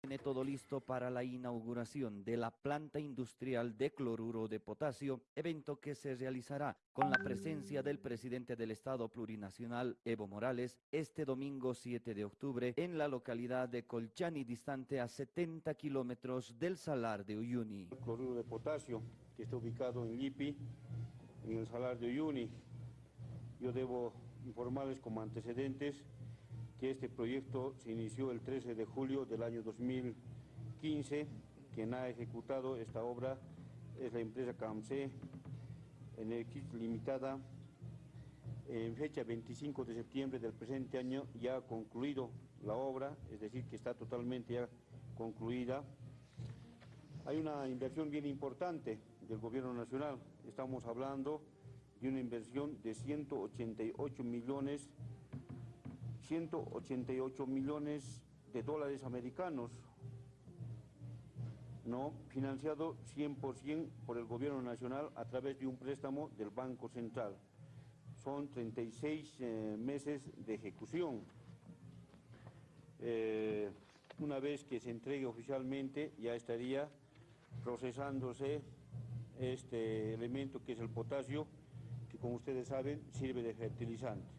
Tiene todo listo para la inauguración de la planta industrial de cloruro de potasio, evento que se realizará con la presencia del presidente del Estado plurinacional, Evo Morales, este domingo 7 de octubre en la localidad de Colchani, distante a 70 kilómetros del Salar de Uyuni. El cloruro de potasio, que está ubicado en Lipi, en el Salar de Uyuni. Yo debo informarles como antecedentes que este proyecto se inició el 13 de julio del año 2015. Quien ha ejecutado esta obra es la empresa CAMSE Energía Limitada. En fecha 25 de septiembre del presente año ya ha concluido la obra, es decir, que está totalmente ya concluida. Hay una inversión bien importante del gobierno nacional. Estamos hablando de una inversión de 188 millones 188 millones de dólares americanos, ¿no? financiado 100% por el gobierno nacional a través de un préstamo del Banco Central. Son 36 eh, meses de ejecución. Eh, una vez que se entregue oficialmente ya estaría procesándose este elemento que es el potasio, que como ustedes saben sirve de fertilizante.